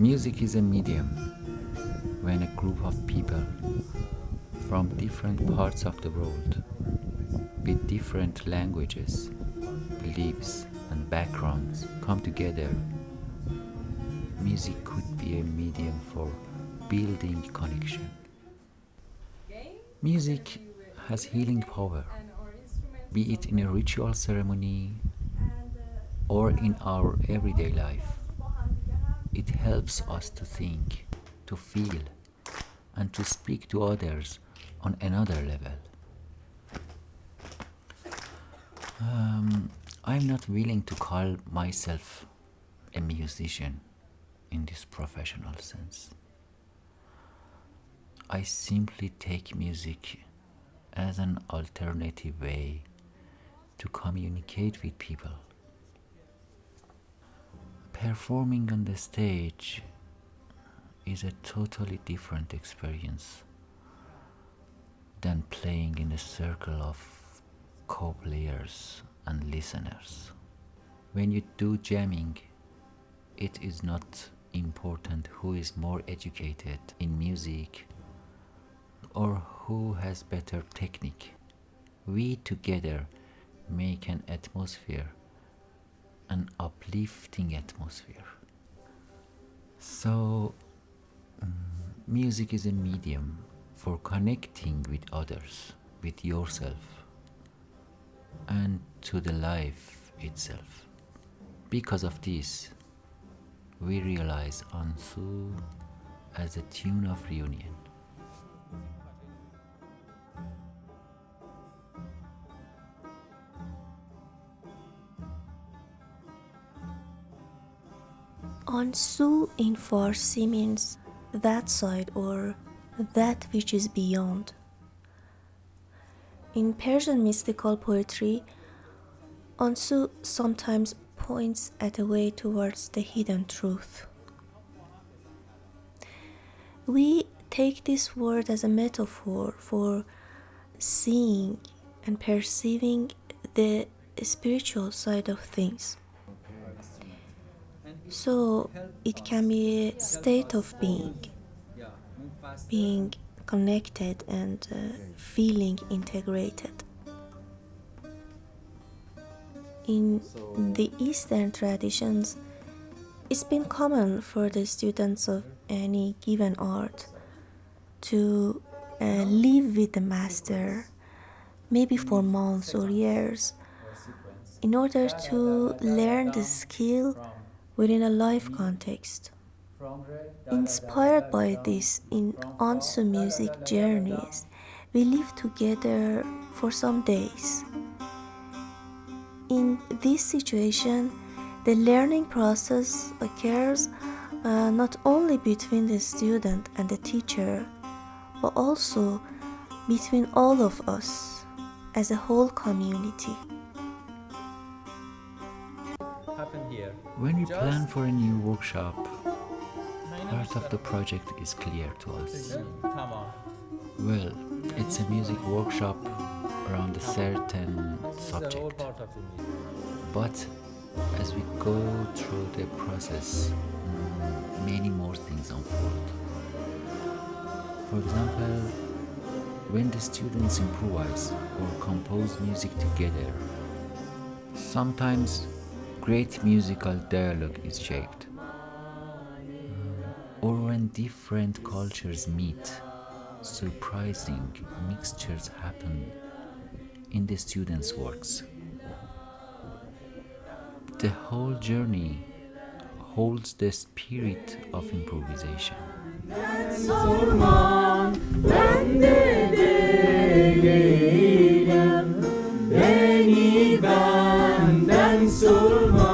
Music is a medium when a group of people from different parts of the world with different languages, beliefs, and backgrounds come together. Music could be a medium for building connection. Music has healing power, be it in a ritual ceremony or in our everyday life. It helps us to think, to feel, and to speak to others on another level. Um, I'm not willing to call myself a musician in this professional sense. I simply take music as an alternative way to communicate with people. Performing on the stage is a totally different experience than playing in a circle of co-players and listeners. When you do jamming, it is not important who is more educated in music or who has better technique. We together make an atmosphere, an uplifting atmosphere. So, um, music is a medium for connecting with others, with yourself, and to the life itself. Because of this, we realize Ansu as a tune of reunion. Ansu in Farsi means that side or that which is beyond. In Persian mystical poetry, Ansu sometimes points at a way towards the hidden truth. We take this word as a metaphor for seeing and perceiving the spiritual side of things. So it can be a state of being, being connected and uh, feeling integrated. In the Eastern traditions, it's been common for the students of any given art to uh, live with the master, maybe for months or years, in order to learn the skill within a life context. Inspired by this in Ansu music journeys, we live together for some days. In this situation, the learning process occurs uh, not only between the student and the teacher, but also between all of us as a whole community. When we plan for a new workshop, part of the project is clear to us. Well, it's a music workshop around a certain subject. But as we go through the process, mm, many more things unfold. For example, when the students improvise or compose music together, sometimes great musical dialogue is shaped. Uh, or when different cultures meet, surprising mixtures happen in the students' works. The whole journey holds the spirit of improvisation. so much.